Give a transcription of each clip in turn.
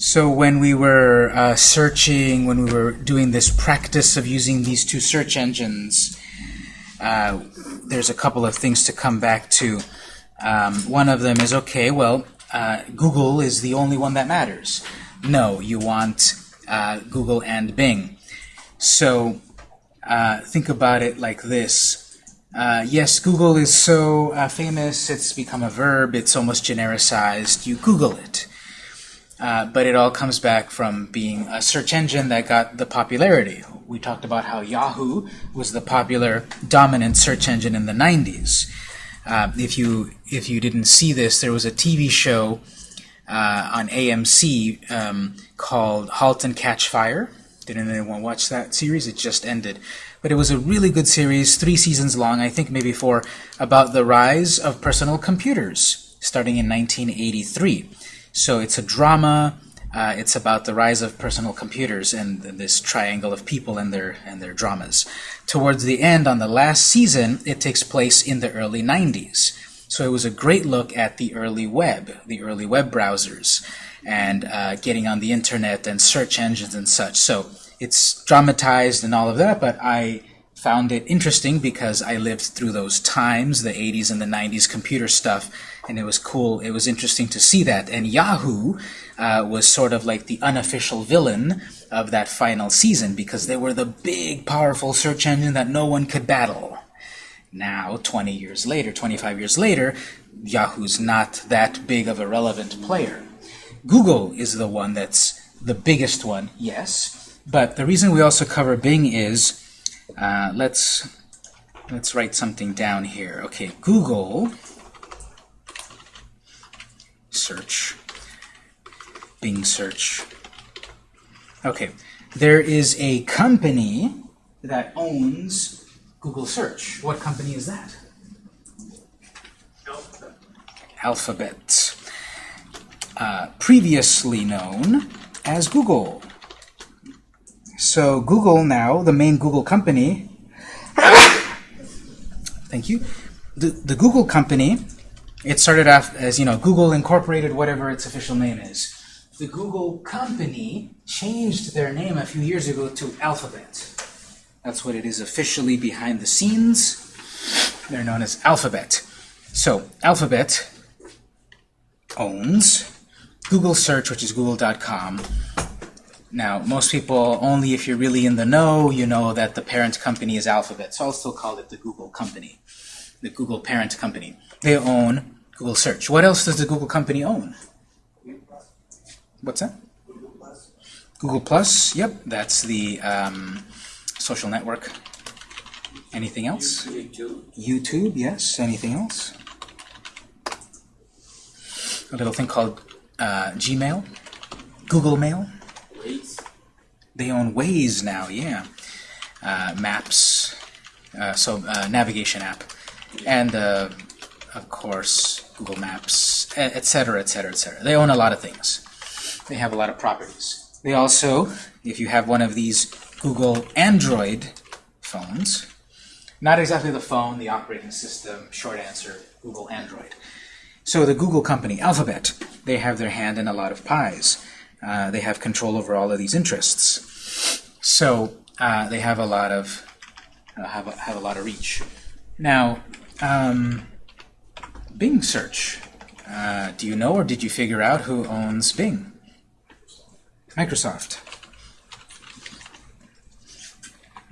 So when we were uh, searching, when we were doing this practice of using these two search engines, uh, there's a couple of things to come back to. Um, one of them is, okay, well, uh, Google is the only one that matters. No, you want uh, Google and Bing. So uh, think about it like this. Uh, yes, Google is so famous, it's become a verb, it's almost genericized. You Google it. Uh, but it all comes back from being a search engine that got the popularity. We talked about how Yahoo was the popular dominant search engine in the 90s. Uh, if you if you didn't see this, there was a TV show uh, on AMC um, called *Halt and Catch Fire*. Did anyone watch that series? It just ended, but it was a really good series, three seasons long, I think maybe four, about the rise of personal computers starting in 1983. So it's a drama. Uh, it's about the rise of personal computers and this triangle of people and their and their dramas. Towards the end, on the last season, it takes place in the early 90s. So it was a great look at the early web, the early web browsers, and uh, getting on the internet and search engines and such. So it's dramatized and all of that, but I found it interesting because I lived through those times, the 80s and the 90s computer stuff, and it was cool. It was interesting to see that. And Yahoo uh, was sort of like the unofficial villain of that final season because they were the big, powerful search engine that no one could battle. Now, 20 years later, 25 years later, Yahoo's not that big of a relevant player. Google is the one that's the biggest one, yes. But the reason we also cover Bing is uh, let's let's write something down here. Okay, Google search, Bing search. Okay, there is a company that owns Google search. What company is that? Alphabet. Alphabet. Uh, previously known as Google. So Google now, the main Google company, thank you, the, the Google company, it started off as, you know, Google Incorporated, whatever its official name is. The Google company changed their name a few years ago to Alphabet. That's what it is officially behind the scenes. They're known as Alphabet. So Alphabet owns Google Search, which is google.com, now, most people, only if you're really in the know, you know that the parent company is Alphabet. So I'll still call it the Google company, the Google parent company. They own Google Search. What else does the Google company own? What's that? Google Plus. Google Plus. Yep, that's the um, social network. Anything else? YouTube. YouTube, yes. Anything else? A little thing called uh, Gmail, Google Mail. Waze. They own Waze now, yeah. Uh, maps, uh, so uh, navigation app, and uh, of course Google Maps, etc., etc., etc. They own a lot of things. They have a lot of properties. They also, if you have one of these Google Android phones, not exactly the phone, the operating system, short answer, Google Android. So the Google company, Alphabet, they have their hand in a lot of pies. Uh, they have control over all of these interests. So uh, they have a lot of uh, have a, have a lot of reach. Now, um, Bing search. Uh, do you know or did you figure out who owns Bing? Microsoft.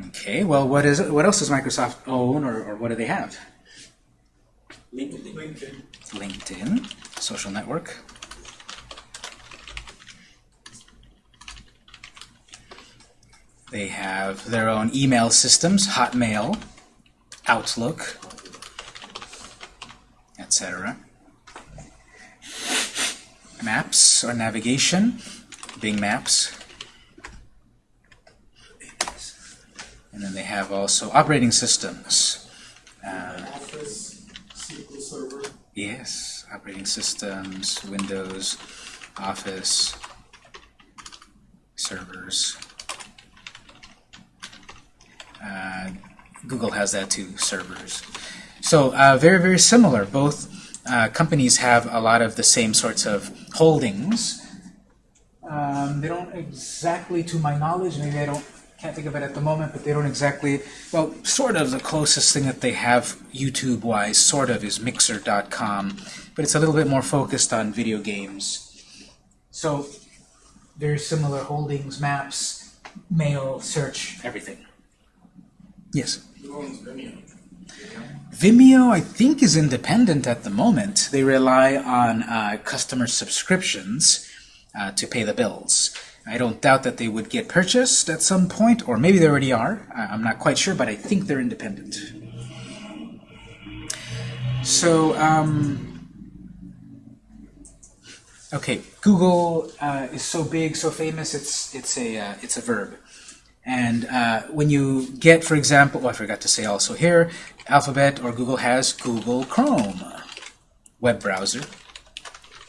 Okay. Well, what is it? What else does Microsoft own, or, or what do they have? LinkedIn. LinkedIn, social network. They have their own email systems, Hotmail, Outlook, etc. Maps or navigation, Bing Maps. And then they have also operating systems. Uh, Office. SQL Server. Yes, operating systems, Windows, Office, servers. Uh, Google has that too, servers. So uh, very, very similar. Both uh, companies have a lot of the same sorts of holdings Um, they don't exactly, to my knowledge, maybe I don't can't think of it at the moment, but they don't exactly. Well, sort of the closest thing that they have YouTube-wise, sort of, is Mixer.com, but it's a little bit more focused on video games. So very similar holdings, maps, mail, search, everything. Yes. Vimeo? I think, is independent at the moment. They rely on uh, customer subscriptions uh, to pay the bills. I don't doubt that they would get purchased at some point, or maybe they already are. I'm not quite sure, but I think they're independent. So, um, okay, Google uh, is so big, so famous. It's it's a uh, it's a verb. And uh, when you get, for example, oh, I forgot to say also here, Alphabet or Google has Google Chrome web browser.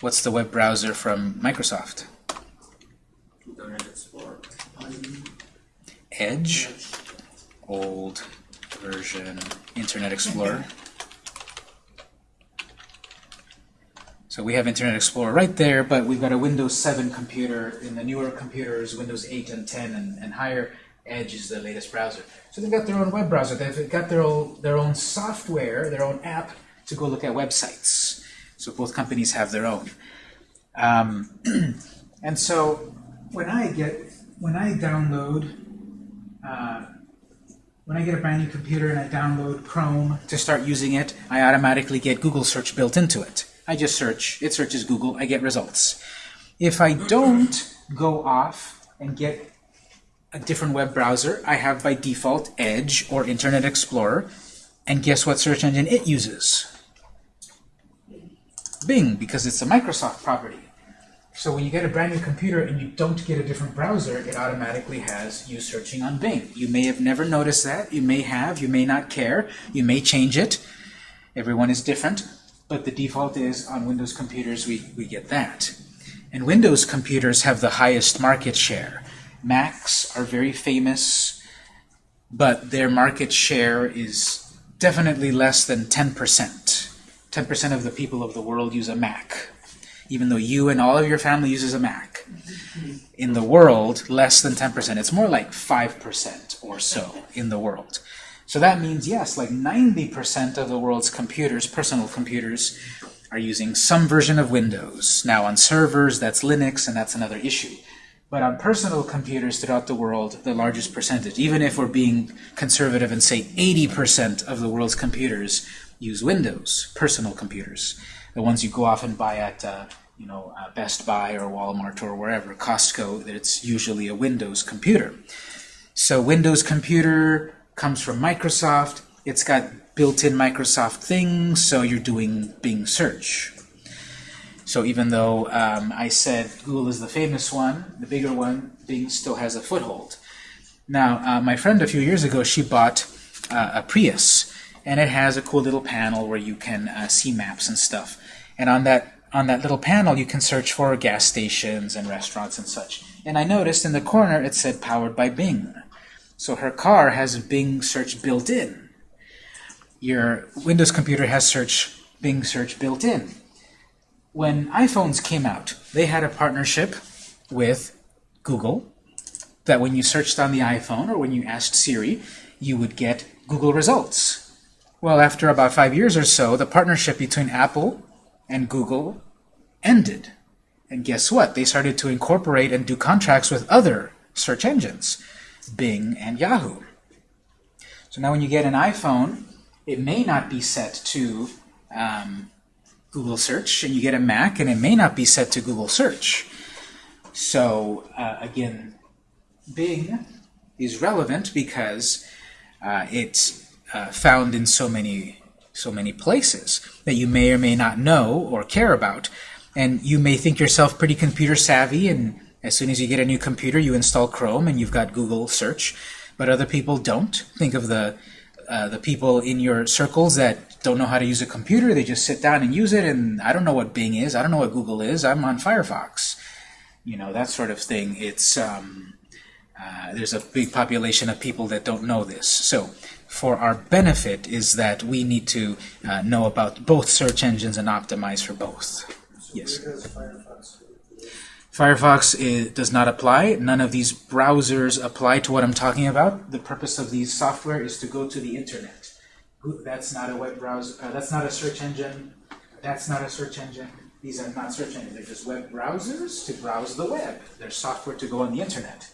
What's the web browser from Microsoft? Internet Explorer. Edge, old version Internet Explorer. So we have Internet Explorer right there, but we've got a Windows 7 computer. In the newer computers, Windows 8 and 10 and, and higher, Edge is the latest browser. So they've got their own web browser. They've got their own, their own software, their own app to go look at websites. So both companies have their own. Um, and so when I get, when I download uh, when I get a brand new computer and I download Chrome to start using it, I automatically get Google search built into it. I just search, it searches Google, I get results. If I don't go off and get a different web browser, I have by default Edge or Internet Explorer, and guess what search engine it uses? Bing, because it's a Microsoft property. So when you get a brand new computer and you don't get a different browser, it automatically has you searching on Bing. You may have never noticed that. You may have. You may not care. You may change it. Everyone is different. But the default is on Windows computers we, we get that. And Windows computers have the highest market share. Macs are very famous, but their market share is definitely less than 10%. 10% of the people of the world use a Mac even though you and all of your family uses a Mac. In the world, less than 10%. It's more like 5% or so in the world. So that means, yes, like 90% of the world's computers, personal computers, are using some version of Windows. Now on servers, that's Linux, and that's another issue. But on personal computers throughout the world, the largest percentage, even if we're being conservative and say 80% of the world's computers use Windows, personal computers the ones you go off and buy at uh, you know uh, Best Buy or Walmart or wherever, Costco, that it's usually a Windows computer. So Windows computer comes from Microsoft. It's got built-in Microsoft things, so you're doing Bing search. So even though um, I said Google is the famous one, the bigger one, Bing still has a foothold. Now, uh, my friend a few years ago, she bought uh, a Prius, and it has a cool little panel where you can uh, see maps and stuff. And on that on that little panel, you can search for gas stations and restaurants and such. And I noticed in the corner it said powered by Bing. So her car has Bing search built in. Your Windows computer has search Bing search built in. When iPhones came out, they had a partnership with Google that when you searched on the iPhone or when you asked Siri, you would get Google results. Well, after about five years or so, the partnership between Apple and Google ended. And guess what? They started to incorporate and do contracts with other search engines, Bing and Yahoo. So now when you get an iPhone, it may not be set to um, Google search, and you get a Mac, and it may not be set to Google search. So uh, again, Bing is relevant because uh, it's uh, found in so many so many places that you may or may not know or care about. And you may think yourself pretty computer savvy, and as soon as you get a new computer, you install Chrome and you've got Google search. But other people don't. Think of the uh, the people in your circles that don't know how to use a computer. They just sit down and use it, and I don't know what Bing is. I don't know what Google is. I'm on Firefox. You know, that sort of thing. It's um, uh, There's a big population of people that don't know this. So for our benefit is that we need to uh, know about both search engines and optimize for both. Yes. Firefox? Firefox i does not apply. None of these browsers apply to what I'm talking about. The purpose of these software is to go to the internet. That's not a web browser. Uh, that's not a search engine. That's not a search engine. These are not search engines. They're just web browsers to browse the web. They're software to go on the internet.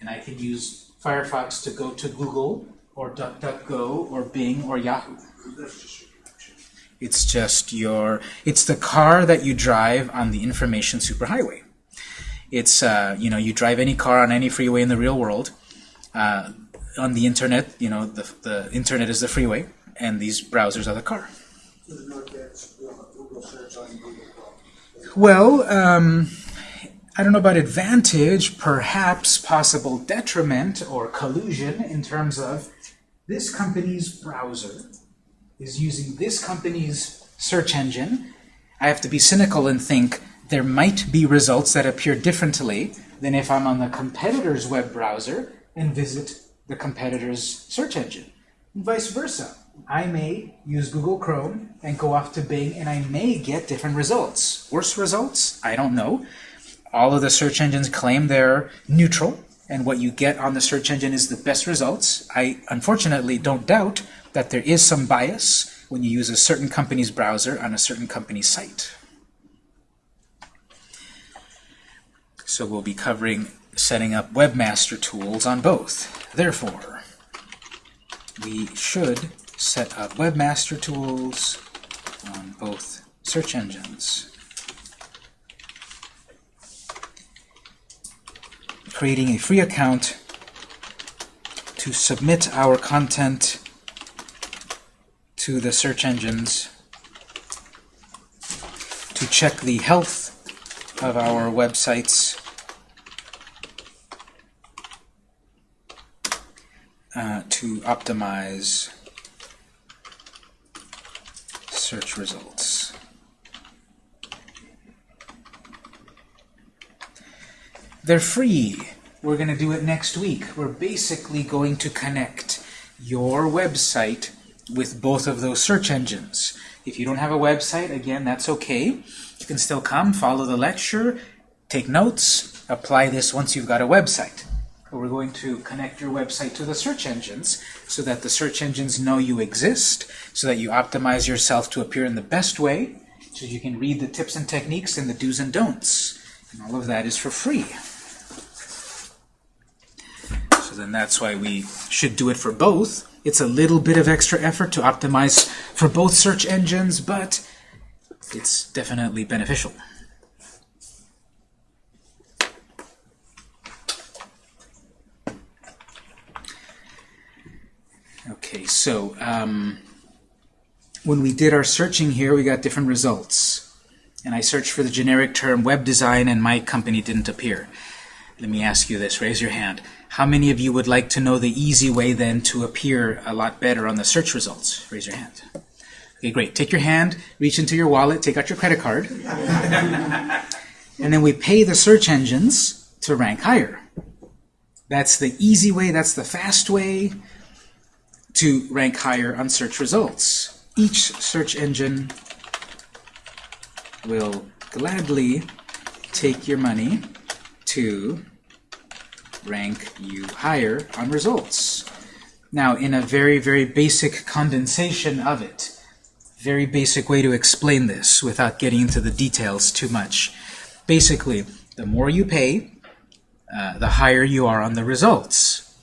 And I can use Firefox to go to Google or DuckDuckGo or Bing or Yahoo. It's just your, it's the car that you drive on the information superhighway. It's, uh, you know, you drive any car on any freeway in the real world. Uh, on the internet, you know, the, the internet is the freeway, and these browsers are the car. Well, um, I don't know about advantage, perhaps possible detriment or collusion in terms of this company's browser is using this company's search engine. I have to be cynical and think there might be results that appear differently than if I'm on the competitor's web browser and visit the competitor's search engine. And vice versa. I may use Google Chrome and go off to Bing and I may get different results. Worse results? I don't know. All of the search engines claim they're neutral and what you get on the search engine is the best results. I unfortunately don't doubt that there is some bias when you use a certain company's browser on a certain company's site. So we'll be covering setting up webmaster tools on both. Therefore, we should set up webmaster tools on both search engines. Creating a free account to submit our content to the search engines to check the health of our websites uh, to optimize search results. They're free. We're going to do it next week. We're basically going to connect your website with both of those search engines. If you don't have a website, again, that's okay. You can still come, follow the lecture, take notes, apply this once you've got a website. We're going to connect your website to the search engines so that the search engines know you exist, so that you optimize yourself to appear in the best way, so you can read the tips and techniques and the do's and don'ts. And all of that is for free. So then that's why we should do it for both. It's a little bit of extra effort to optimize for both search engines, but it's definitely beneficial. Okay, so um, when we did our searching here, we got different results. And I searched for the generic term web design, and my company didn't appear. Let me ask you this. Raise your hand. How many of you would like to know the easy way then to appear a lot better on the search results? Raise your hand. Okay, great. Take your hand, reach into your wallet, take out your credit card. and then we pay the search engines to rank higher. That's the easy way, that's the fast way to rank higher on search results. Each search engine will gladly take your money to rank you higher on results. Now, in a very, very basic condensation of it, very basic way to explain this without getting into the details too much. Basically, the more you pay, uh, the higher you are on the results.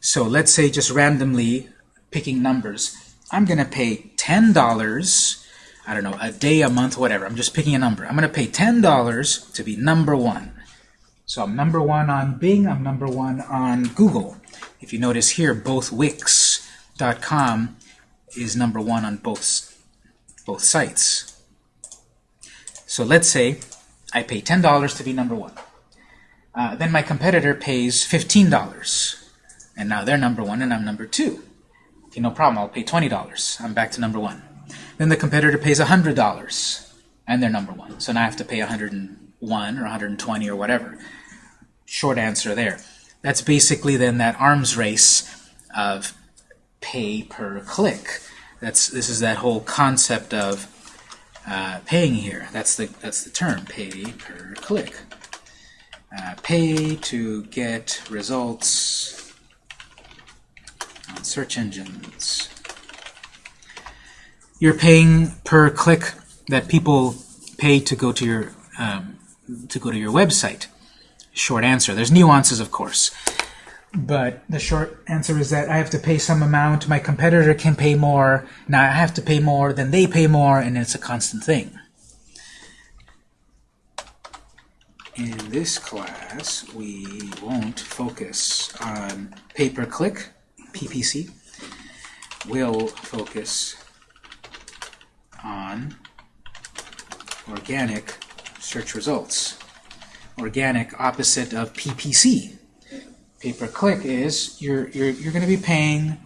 So let's say just randomly picking numbers, I'm going to pay $10, I don't know, a day, a month, whatever. I'm just picking a number. I'm going to pay $10 to be number one. So I'm number one on Bing, I'm number one on Google. If you notice here, both Wix.com is number one on both, both sites. So let's say I pay $10 to be number one. Uh, then my competitor pays $15. And now they're number one and I'm number two. Okay, no problem, I'll pay $20. I'm back to number one. Then the competitor pays $100 and they're number one. So now I have to pay 101 or 120 or whatever. Short answer there. That's basically then that arms race of pay per click. That's this is that whole concept of uh, paying here. That's the that's the term, pay per click. uh, pay to get results search engines. You're paying per click that people pay to go to your um, to go to your website. Short answer. There's nuances, of course. But the short answer is that I have to pay some amount, my competitor can pay more, now I have to pay more, then they pay more, and it's a constant thing. In this class, we won't focus on pay-per-click, PPC. We'll focus on organic search results. Organic opposite of PPC. Pay-per-click is you're, you're, you're going to be paying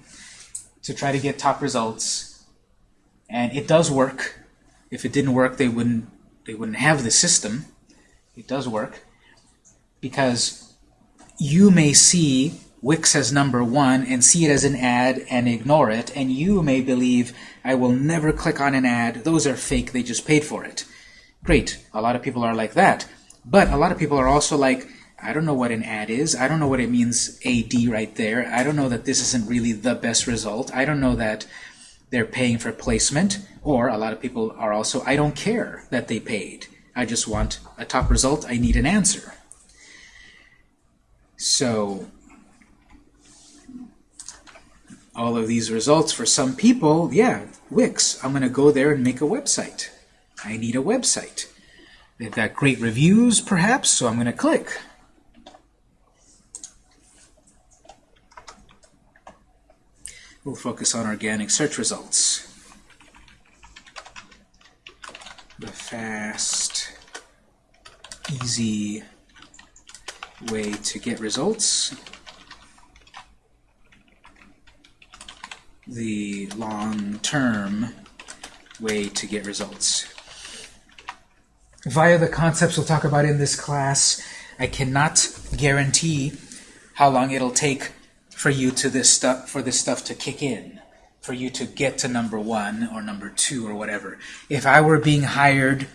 to try to get top results, and it does work. If it didn't work, they wouldn't they wouldn't have the system. It does work because you may see Wix as number one and see it as an ad and ignore it, and you may believe I will never click on an ad. Those are fake. They just paid for it. Great. A lot of people are like that. But a lot of people are also like, I don't know what an ad is. I don't know what it means AD right there. I don't know that this isn't really the best result. I don't know that they're paying for placement. Or a lot of people are also, I don't care that they paid. I just want a top result. I need an answer. So all of these results for some people, yeah, Wix, I'm going to go there and make a website. I need a website. They've got great reviews, perhaps, so I'm going to click. We'll focus on organic search results. The fast, easy way to get results. The long-term way to get results. Via the concepts we'll talk about in this class, I cannot guarantee how long it'll take for you to this stuff for this stuff to kick in, for you to get to number one or number two or whatever. If I were being hired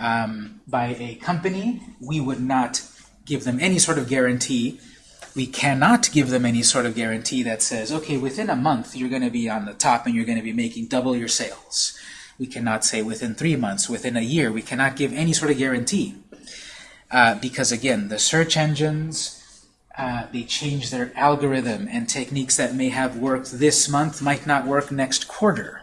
um, by a company, we would not give them any sort of guarantee. We cannot give them any sort of guarantee that says, okay, within a month you're going to be on the top and you're going to be making double your sales. We cannot say within three months, within a year. We cannot give any sort of guarantee. Uh, because again, the search engines, uh, they change their algorithm and techniques that may have worked this month might not work next quarter.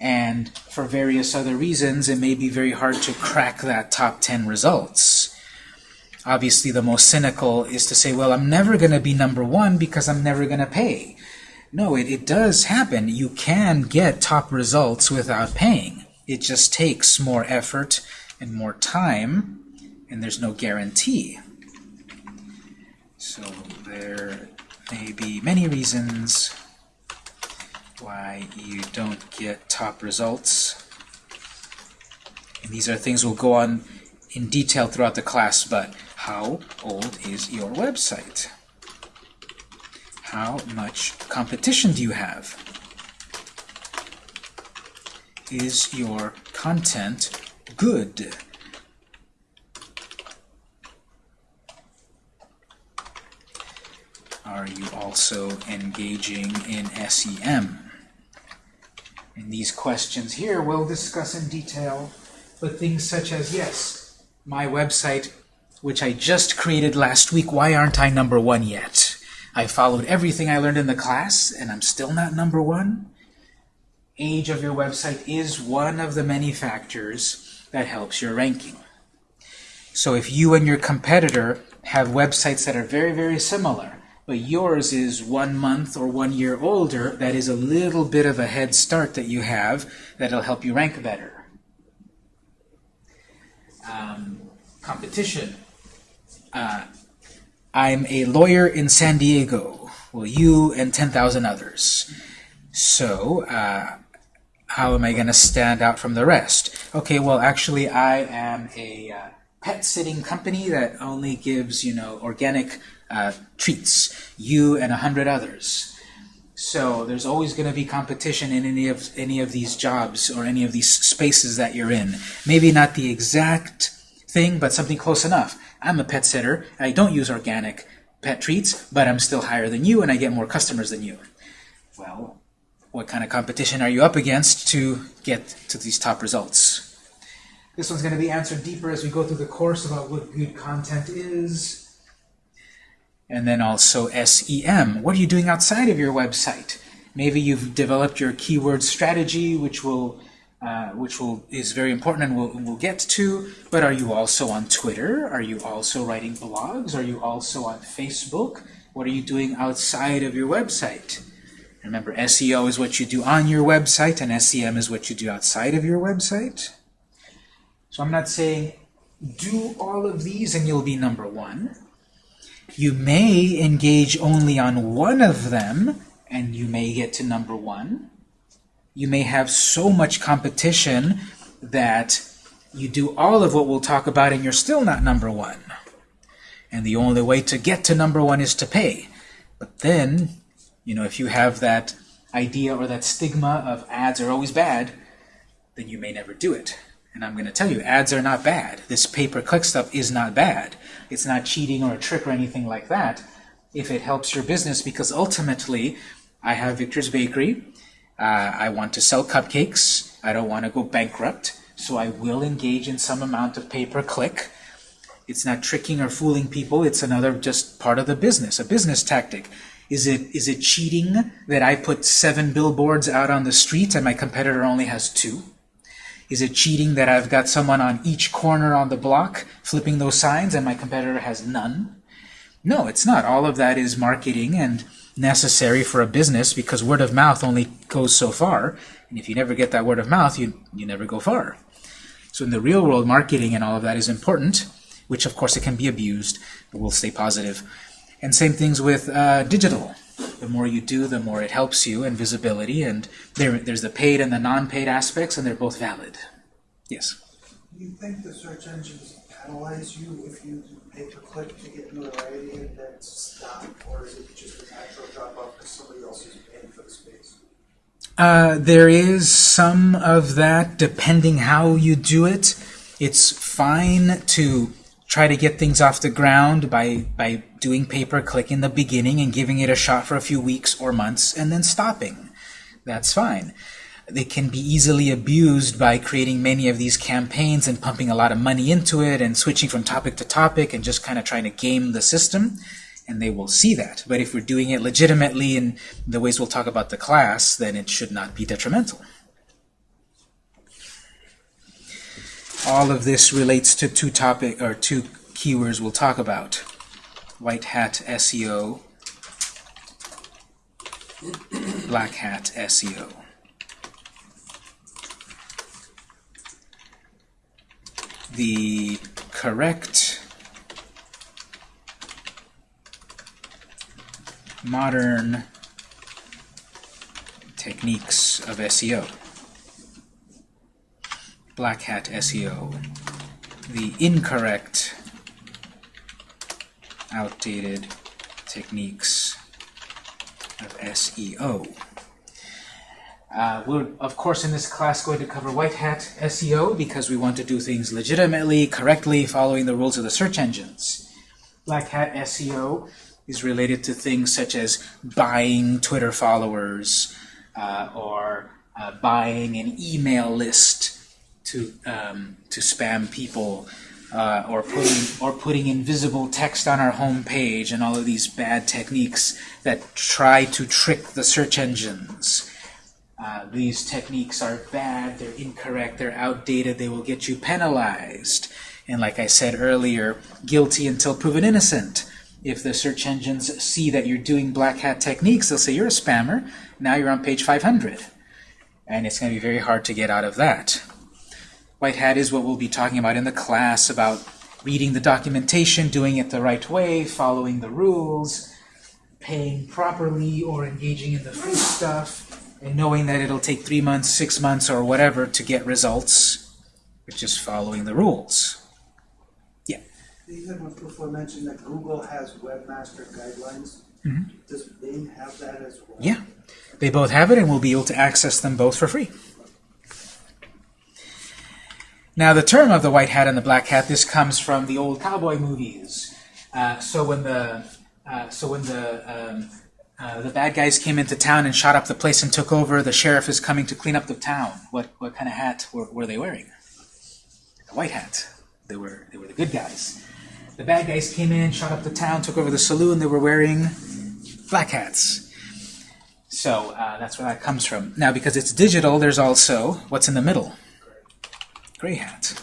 And for various other reasons, it may be very hard to crack that top 10 results. Obviously, the most cynical is to say, well, I'm never going to be number one because I'm never going to pay. No, it, it does happen. You can get top results without paying. It just takes more effort and more time, and there's no guarantee. So there may be many reasons why you don't get top results. And these are things we'll go on in detail throughout the class, but how old is your website? How much competition do you have? Is your content good? Are you also engaging in SEM? And these questions here we'll discuss in detail, but things such as, yes, my website, which I just created last week, why aren't I number one yet? I followed everything I learned in the class, and I'm still not number one. Age of your website is one of the many factors that helps your ranking. So if you and your competitor have websites that are very, very similar, but yours is one month or one year older, that is a little bit of a head start that you have that'll help you rank better. Um, competition. Uh, I'm a lawyer in San Diego. Well, you and 10,000 others. So, uh, how am I going to stand out from the rest? Okay, well, actually, I am a uh, pet sitting company that only gives, you know, organic uh, treats, you and a hundred others. So there's always going to be competition in any of any of these jobs or any of these spaces that you're in. Maybe not the exact thing, but something close enough. I'm a pet sitter, I don't use organic pet treats, but I'm still higher than you, and I get more customers than you. Well, what kind of competition are you up against to get to these top results? This one's going to be answered deeper as we go through the course about what good content is. And then also SEM. What are you doing outside of your website? Maybe you've developed your keyword strategy, which will uh, which will is very important and we'll, we'll get to, but are you also on Twitter? Are you also writing blogs? Are you also on Facebook? What are you doing outside of your website? Remember, SEO is what you do on your website, and SEM is what you do outside of your website. So I'm not saying do all of these and you'll be number one. You may engage only on one of them, and you may get to number one. You may have so much competition that you do all of what we'll talk about and you're still not number one. And the only way to get to number one is to pay. But then, you know, if you have that idea or that stigma of ads are always bad, then you may never do it. And I'm going to tell you, ads are not bad. This pay-per-click stuff is not bad. It's not cheating or a trick or anything like that if it helps your business because ultimately I have Victor's Bakery. Uh, I want to sell cupcakes. I don't want to go bankrupt. So I will engage in some amount of pay-per-click. It's not tricking or fooling people. It's another just part of the business, a business tactic. Is it is it cheating that I put seven billboards out on the street and my competitor only has two? Is it cheating that I've got someone on each corner on the block flipping those signs and my competitor has none? No, it's not. All of that is marketing and necessary for a business because word of mouth only goes so far. And if you never get that word of mouth, you, you never go far. So in the real world, marketing and all of that is important, which of course it can be abused, but we'll stay positive. And same things with uh, digital. The more you do, the more it helps you in visibility. And there, there's the paid and the non-paid aspects, and they're both valid. Yes? You think the search engines penalize you if you do pay-per-click to get notoriety and then stop? Or is it just a natural drop-off because somebody else is paying for the space? Uh, there is some of that, depending how you do it. It's fine to try to get things off the ground by, by doing pay-per-click in the beginning and giving it a shot for a few weeks or months and then stopping. That's fine. They can be easily abused by creating many of these campaigns and pumping a lot of money into it and switching from topic to topic and just kind of trying to game the system and they will see that. But if we're doing it legitimately in the ways we'll talk about the class, then it should not be detrimental. All of this relates to two topic or two keywords we'll talk about. White hat SEO, black hat SEO. The correct modern techniques of SEO. Black hat SEO. The incorrect, outdated techniques of SEO. Uh, we're, of course, in this class going to cover white hat SEO because we want to do things legitimately, correctly, following the rules of the search engines. Black hat SEO is related to things such as buying Twitter followers uh, or uh, buying an email list to um, to spam people uh, or putting or putting invisible text on our home page and all of these bad techniques that try to trick the search engines. Uh, these techniques are bad, they're incorrect, they're outdated, they will get you penalized. And like I said earlier, guilty until proven innocent. If the search engines see that you're doing black hat techniques, they'll say you're a spammer. Now you're on page 500. And it's going to be very hard to get out of that. White hat is what we'll be talking about in the class about reading the documentation, doing it the right way, following the rules, paying properly or engaging in the free stuff, and knowing that it'll take three months, six months, or whatever to get results, which is following the rules. Yeah? You had before mentioned that Google has webmaster guidelines. Does Bing have that as well? Yeah, they both have it, and we'll be able to access them both for free. Now, the term of the white hat and the black hat, this comes from the old cowboy movies. Uh, so when the uh, so when the um, uh, the bad guys came into town and shot up the place and took over, the sheriff is coming to clean up the town. What what kind of hat were, were they wearing? A white hat. They were they were the good guys. The bad guys came in, shot up the town, took over the saloon. They were wearing black hats. So uh, that's where that comes from. Now, because it's digital, there's also what's in the middle gray hat.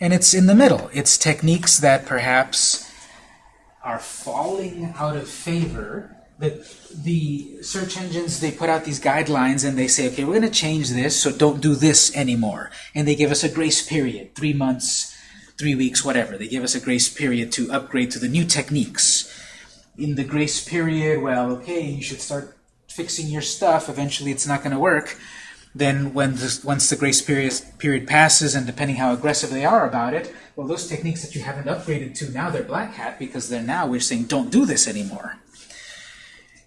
And it's in the middle. It's techniques that perhaps are falling out of favor. The, the search engines, they put out these guidelines and they say, okay, we're going to change this, so don't do this anymore. And they give us a grace period, three months, three weeks, whatever. They give us a grace period to upgrade to the new techniques. In the grace period, well, okay, you should start fixing your stuff. Eventually it's not going to work then when this, once the grace period, period passes, and depending how aggressive they are about it, well, those techniques that you haven't upgraded to, now they're black hat because they're now, we're saying, don't do this anymore.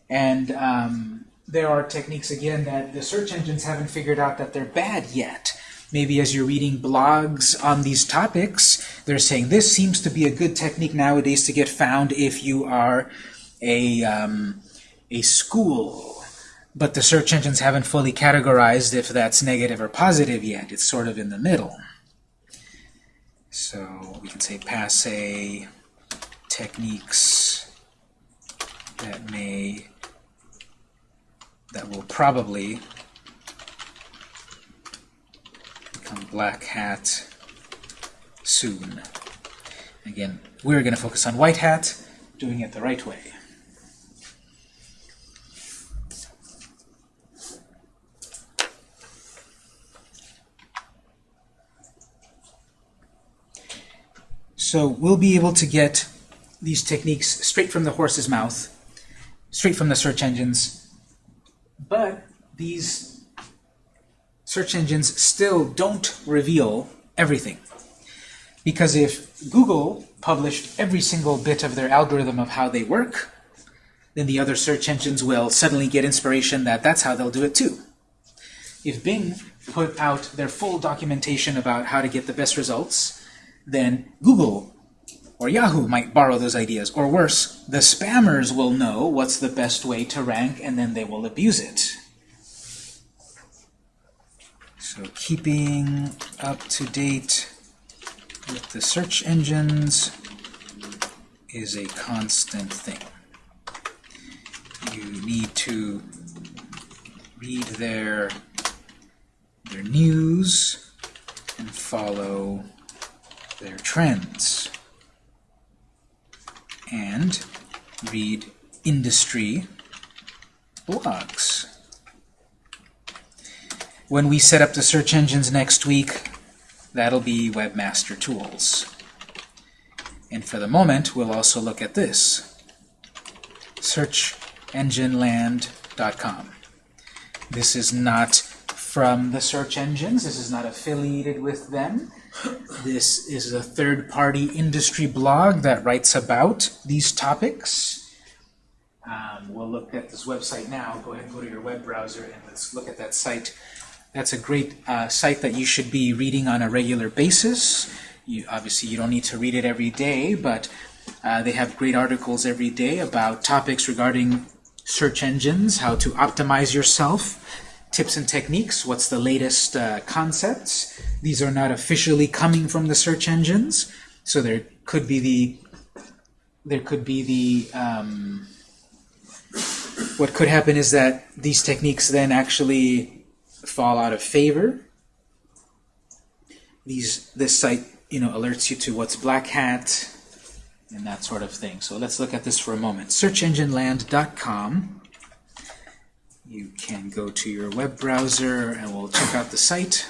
And um, there are techniques, again, that the search engines haven't figured out that they're bad yet. Maybe as you're reading blogs on these topics, they're saying this seems to be a good technique nowadays to get found if you are a, um, a school but the search engines haven't fully categorized if that's negative or positive yet. It's sort of in the middle. So we can say passe techniques that may, that will probably become black hat soon. Again, we're going to focus on white hat, doing it the right way. So we'll be able to get these techniques straight from the horse's mouth, straight from the search engines, but these search engines still don't reveal everything. Because if Google published every single bit of their algorithm of how they work, then the other search engines will suddenly get inspiration that that's how they'll do it too. If Bing put out their full documentation about how to get the best results, then Google or Yahoo might borrow those ideas. Or worse, the spammers will know what's the best way to rank, and then they will abuse it. So keeping up to date with the search engines is a constant thing. You need to read their, their news and follow their trends. And read industry blogs. When we set up the search engines next week, that'll be Webmaster Tools. And for the moment, we'll also look at this, searchengineland.com. This is not from the search engines. This is not affiliated with them. This is a third-party industry blog that writes about these topics. Um, we'll look at this website now. Go ahead and go to your web browser and let's look at that site. That's a great uh, site that you should be reading on a regular basis. You, obviously, you don't need to read it every day, but uh, they have great articles every day about topics regarding search engines, how to optimize yourself, tips and techniques, what's the latest uh, concepts. These are not officially coming from the search engines, so there could be the there could be the um, what could happen is that these techniques then actually fall out of favor. These this site you know alerts you to what's black hat and that sort of thing. So let's look at this for a moment. SearchEngineLand.com you can go to your web browser and we'll check out the site.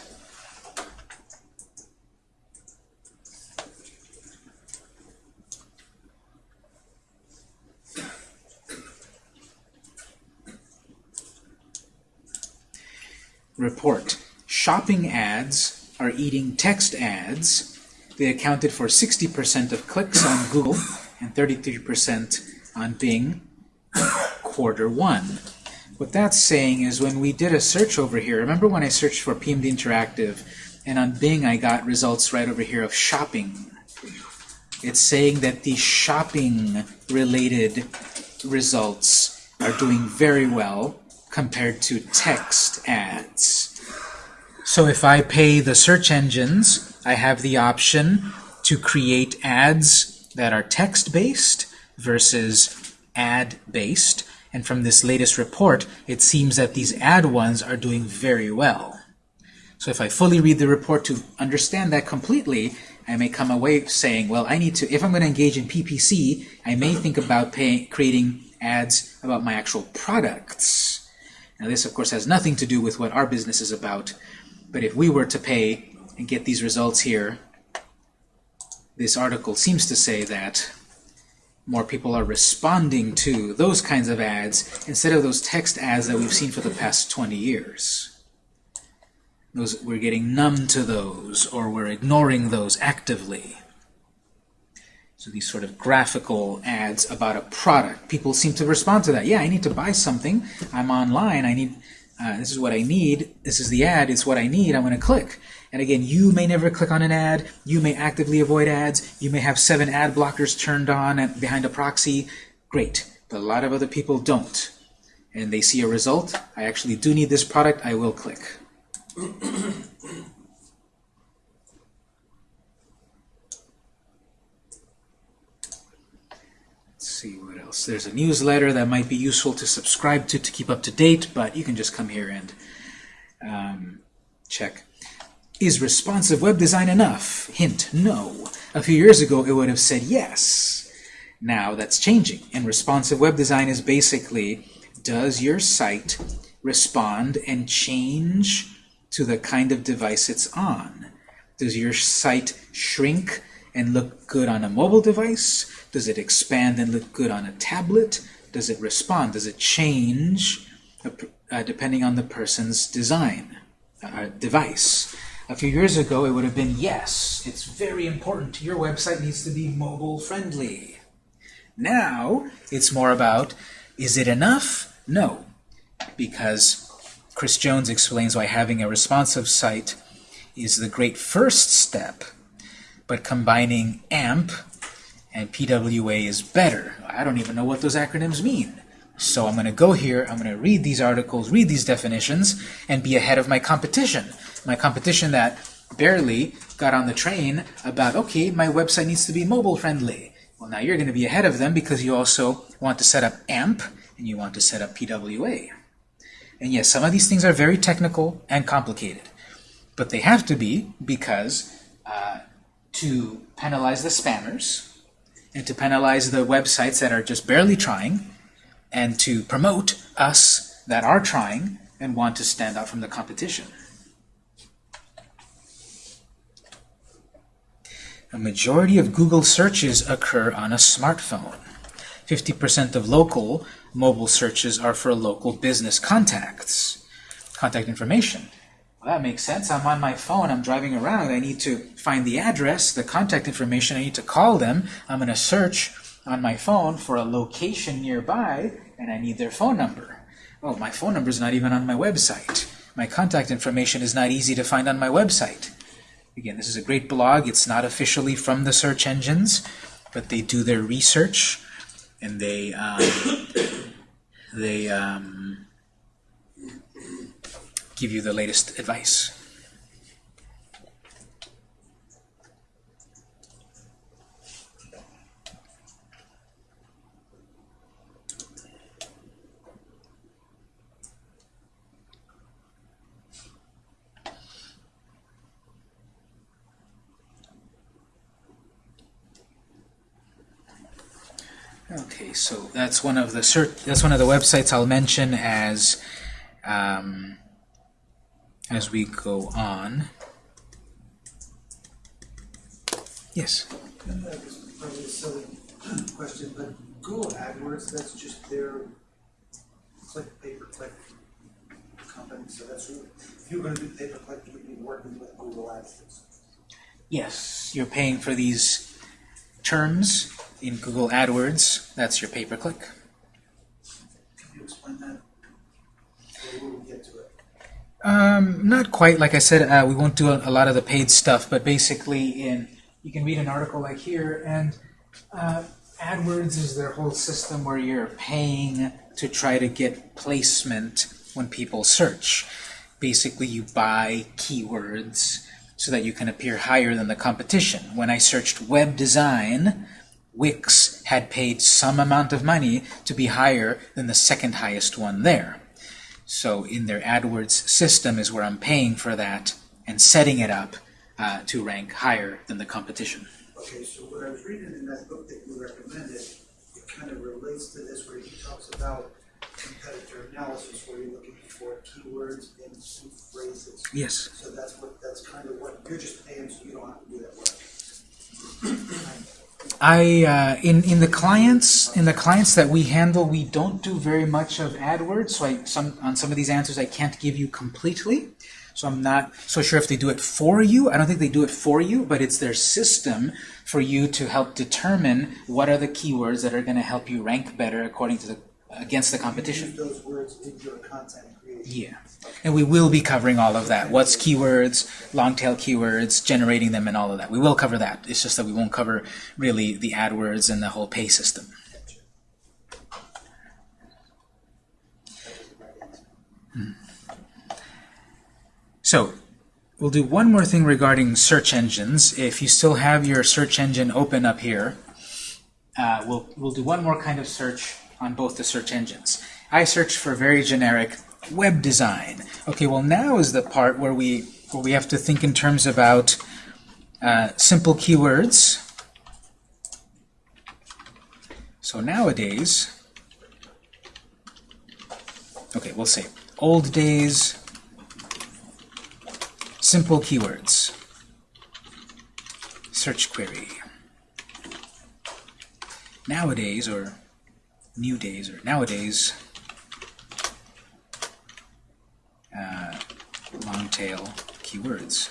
Report. Shopping ads are eating text ads. They accounted for 60% of clicks on Google and 33% on Bing quarter one. What that's saying is when we did a search over here, remember when I searched for PMD Interactive, and on Bing I got results right over here of shopping. It's saying that the shopping-related results are doing very well compared to text ads. So if I pay the search engines, I have the option to create ads that are text-based versus ad-based. And from this latest report, it seems that these ad ones are doing very well. So if I fully read the report to understand that completely, I may come away saying, well, I need to, if I'm going to engage in PPC, I may think about pay, creating ads about my actual products. Now this, of course, has nothing to do with what our business is about, but if we were to pay and get these results here, this article seems to say that more people are responding to those kinds of ads instead of those text ads that we've seen for the past 20 years. Those, we're getting numb to those, or we're ignoring those actively. So these sort of graphical ads about a product, people seem to respond to that. Yeah, I need to buy something. I'm online. I need. Uh, this is what I need. This is the ad. It's what I need. I'm going to click. And again, you may never click on an ad. You may actively avoid ads. You may have seven ad blockers turned on at, behind a proxy. Great. But a lot of other people don't. And they see a result. I actually do need this product. I will click. Let's see what else. There's a newsletter that might be useful to subscribe to to keep up to date, but you can just come here and um, check. Is responsive web design enough? Hint, no. A few years ago, it would have said yes. Now that's changing. And responsive web design is basically, does your site respond and change to the kind of device it's on? Does your site shrink and look good on a mobile device? Does it expand and look good on a tablet? Does it respond? Does it change uh, depending on the person's design, uh, device? A few years ago, it would have been yes, it's very important. Your website needs to be mobile friendly. Now, it's more about, is it enough? No, because Chris Jones explains why having a responsive site is the great first step, but combining AMP and PWA is better. I don't even know what those acronyms mean. So I'm going to go here, I'm going to read these articles, read these definitions, and be ahead of my competition. My competition that barely got on the train about, okay, my website needs to be mobile friendly. Well, now you're going to be ahead of them because you also want to set up AMP and you want to set up PWA. And yes, some of these things are very technical and complicated. But they have to be because uh, to penalize the spammers, and to penalize the websites that are just barely trying, and to promote us that are trying and want to stand out from the competition. A majority of Google searches occur on a smartphone. 50% of local mobile searches are for local business contacts, contact information. Well, that makes sense. I'm on my phone. I'm driving around. I need to find the address, the contact information. I need to call them. I'm going to search on my phone for a location nearby, and I need their phone number. Well, my phone number is not even on my website. My contact information is not easy to find on my website. Again, this is a great blog. It's not officially from the search engines, but they do their research, and they um, they um, give you the latest advice. Okay, so that's one of the cert that's one of the websites I'll mention as um, as we go on. Yes. That's probably a silly question, but Google AdWords, that's just their click, pay-per-click company, so that's, who- if you're gonna do pay-per-click, you'd be working with Google AdWords. Yes, you're paying for these terms in Google AdWords. That's your pay-per-click. Um, not quite. Like I said, uh, we won't do a, a lot of the paid stuff, but basically, in you can read an article like here, and uh, AdWords is their whole system where you're paying to try to get placement when people search. Basically, you buy keywords so that you can appear higher than the competition. When I searched web design, Wix had paid some amount of money to be higher than the second highest one there. So in their AdWords system is where I'm paying for that and setting it up uh, to rank higher than the competition. Okay, so what I was reading in that book that you recommended, it kind of relates to this where he talks about competitor analysis where you're looking for keywords and phrases. Yes. So that's what, that's kind of what, you're just paying so you don't have to do that work. I uh, in in the clients in the clients that we handle, we don't do very much of AdWords. So I some on some of these answers I can't give you completely. So I'm not so sure if they do it for you. I don't think they do it for you, but it's their system for you to help determine what are the keywords that are going to help you rank better according to the against the competition. Those words in your content. Yeah. And we will be covering all of that. What's keywords, long tail keywords, generating them, and all of that. We will cover that. It's just that we won't cover really the AdWords and the whole pay system. Hmm. So, we'll do one more thing regarding search engines. If you still have your search engine open up here, uh, we'll, we'll do one more kind of search on both the search engines. I search for very generic web design. Okay, well now is the part where we where we have to think in terms about uh, simple keywords. So nowadays, okay, we'll say old days, simple keywords, search query. Nowadays, or new days, or nowadays, uh, long tail keywords.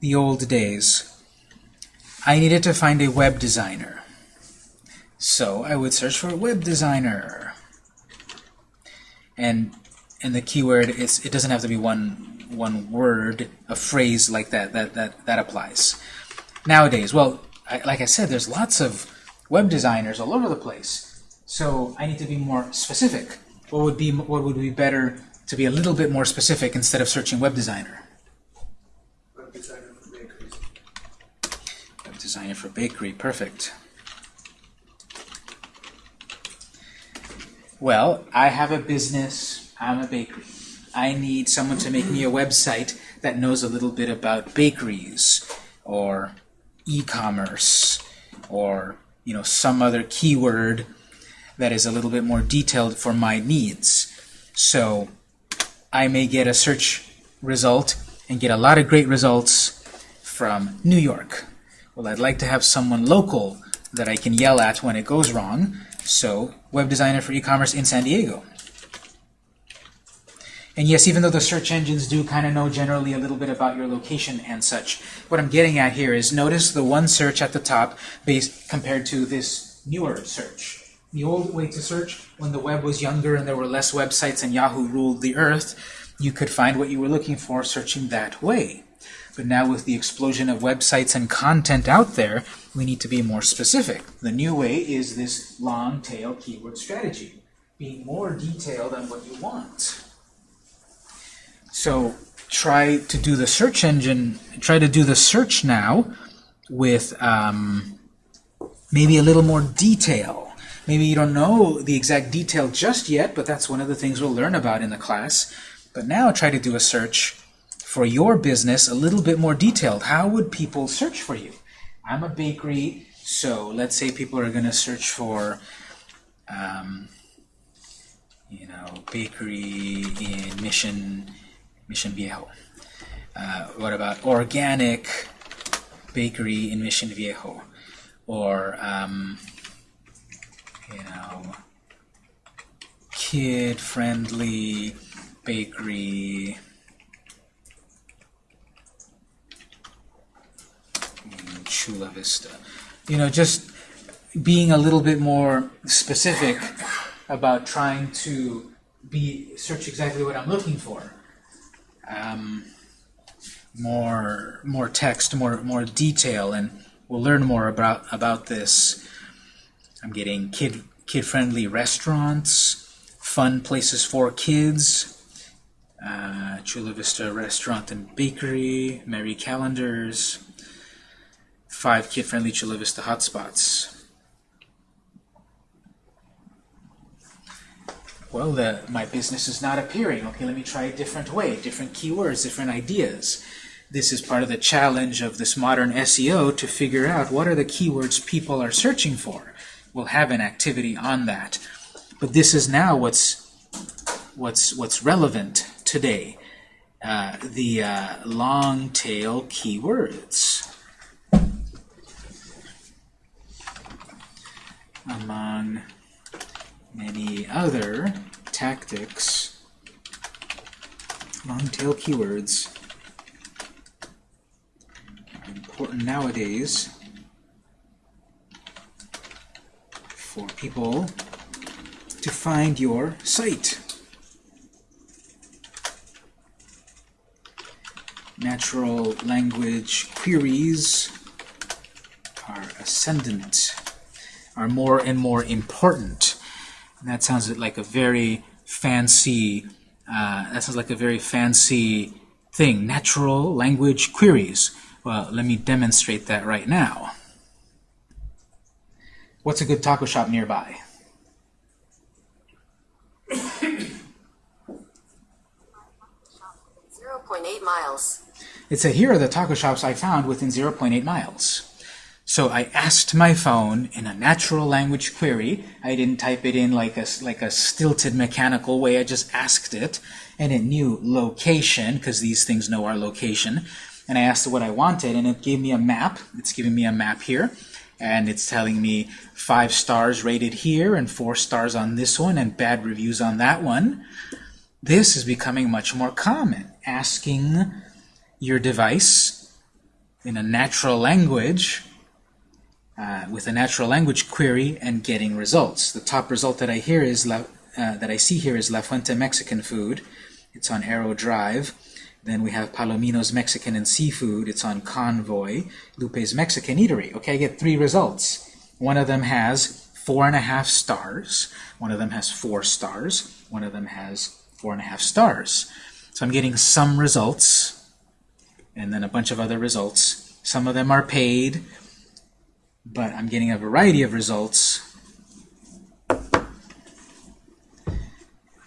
The old days. I needed to find a web designer. So I would search for web designer. And and the keyword is it doesn't have to be one one word, a phrase like that that that, that applies. Nowadays, well, I, like I said, there's lots of web designers all over the place. So I need to be more specific. What would be what would be better to be a little bit more specific instead of searching web designer? Web designer for bakeries. Web designer for bakery, perfect. Well, I have a business, I'm a bakery. I need someone to make me a website that knows a little bit about bakeries or e-commerce or you know some other keyword that is a little bit more detailed for my needs. So I may get a search result and get a lot of great results from New York. Well, I'd like to have someone local that I can yell at when it goes wrong. So web designer for e-commerce in San Diego. And yes, even though the search engines do kind of know generally a little bit about your location and such, what I'm getting at here is notice the one search at the top based compared to this newer search. The old way to search, when the web was younger and there were less websites and Yahoo ruled the earth, you could find what you were looking for searching that way. But now with the explosion of websites and content out there, we need to be more specific. The new way is this long tail keyword strategy, being more detailed on what you want. So try to do the search engine, try to do the search now with um, maybe a little more detail. Maybe you don't know the exact detail just yet, but that's one of the things we'll learn about in the class. But now try to do a search for your business a little bit more detailed. How would people search for you? I'm a bakery, so let's say people are going to search for, um, you know, bakery in Mission, Mission Viejo. Uh, what about organic bakery in Mission Viejo? Or, um, you know, kid-friendly bakery Chula Vista. You know, just being a little bit more specific about trying to be search exactly what I'm looking for. Um, more more text, more more detail, and we'll learn more about about this. I'm getting kid kid friendly restaurants, fun places for kids, uh, Chula Vista Restaurant and Bakery, Merry Calendars, five kid friendly Chula Vista hotspots. Well, the, my business is not appearing. Okay, let me try a different way, different keywords, different ideas. This is part of the challenge of this modern SEO to figure out what are the keywords people are searching for. We'll have an activity on that. But this is now what's what's what's relevant today. Uh, the uh, long tail keywords. Among many other tactics, long tail keywords are important nowadays for people to find your site. Natural language queries are ascendant, are more and more important. And that sounds like a very fancy, uh, that sounds like a very fancy thing, natural language queries. Well, let me demonstrate that right now. What's a good taco shop nearby? Zero point eight miles. It said, here are the taco shops I found within 0.8 miles. So I asked my phone in a natural language query. I didn't type it in like a, like a stilted mechanical way. I just asked it, and it knew location, because these things know our location. And I asked it what I wanted, and it gave me a map. It's giving me a map here. And it's telling me five stars rated here, and four stars on this one, and bad reviews on that one. This is becoming much more common. Asking your device in a natural language uh, with a natural language query and getting results. The top result that I hear is La, uh, that I see here is La Fuente Mexican food. It's on Aero Drive. Then we have Palomino's Mexican and Seafood. It's on Convoy. Lupe's Mexican Eatery. Okay, I get three results. One of them has four and a half stars. One of them has four stars. One of them has four and a half stars. So I'm getting some results and then a bunch of other results. Some of them are paid, but I'm getting a variety of results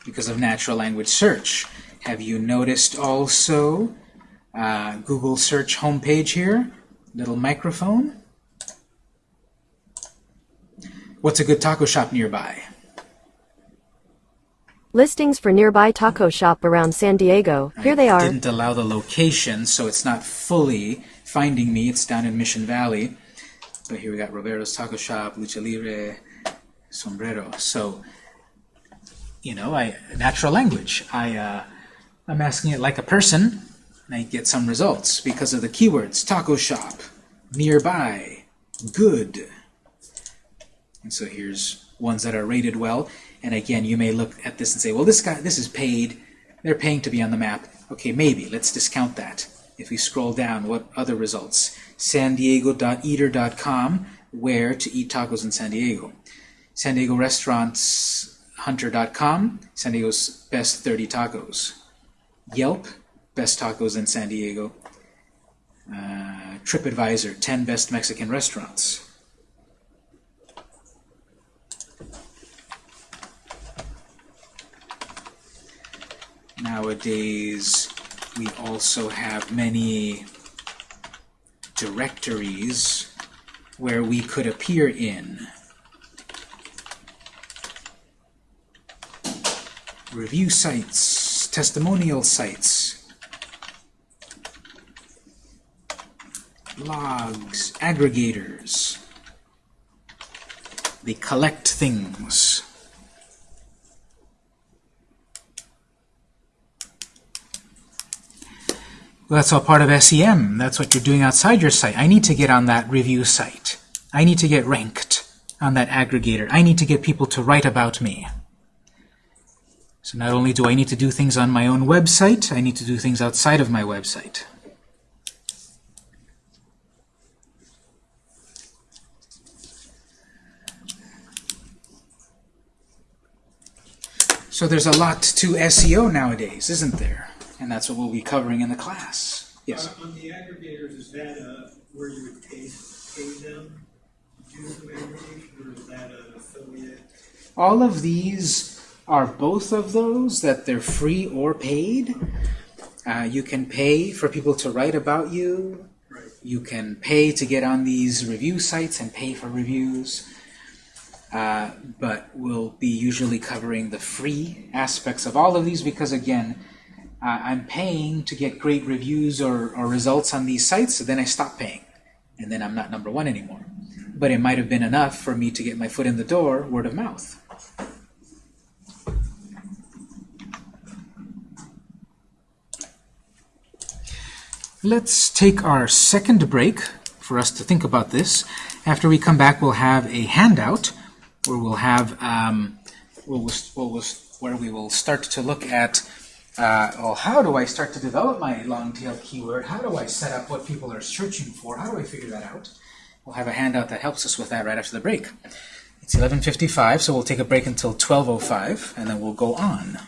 because of natural language search. Have you noticed also uh, Google search homepage here? Little microphone. What's a good taco shop nearby? Listings for nearby taco shop around San Diego. Here they I are. didn't allow the location, so it's not fully finding me. It's down in Mission Valley. But here we got Roberto's Taco Shop, Lucha Libre, Sombrero. So, you know, I natural language. I, uh, I'm asking it like a person, and I get some results because of the keywords. Taco shop, nearby, good. And so here's ones that are rated well. And again, you may look at this and say, well, this guy, this is paid. They're paying to be on the map. Okay, maybe. Let's discount that. If we scroll down, what other results? San Diego.eater.com, where to eat tacos in San Diego. San Diego Restaurants Hunter.com, San Diego's best 30 tacos. Yelp, best tacos in San Diego. Uh, TripAdvisor, 10 best Mexican restaurants. Nowadays, we also have many directories where we could appear in. Review sites, testimonial sites, logs, aggregators. They collect things. Well, that's all part of SEM. That's what you're doing outside your site. I need to get on that review site. I need to get ranked on that aggregator. I need to get people to write about me. So not only do I need to do things on my own website, I need to do things outside of my website. So there's a lot to SEO nowadays, isn't there? And that's what we'll be covering in the class. Yes. Uh, On the aggregators, is that uh, where you would pay, pay them to do the aggregation, or is that an affiliate? All of these are both of those, that they're free or paid. Uh, you can pay for people to write about you. Right. You can pay to get on these review sites and pay for reviews. Uh, but we'll be usually covering the free aspects of all of these because, again, uh, I'm paying to get great reviews or, or results on these sites, so then I stop paying. And then I'm not number one anymore. But it might have been enough for me to get my foot in the door, word of mouth. Let's take our second break for us to think about this. After we come back, we'll have a handout where we'll have um, we'll, we'll, where we will start to look at uh, well, how do I start to develop my long tail keyword? How do I set up what people are searching for? How do I figure that out? We'll have a handout that helps us with that right after the break. It's 11:55, so we'll take a break until 12:05, and then we'll go on.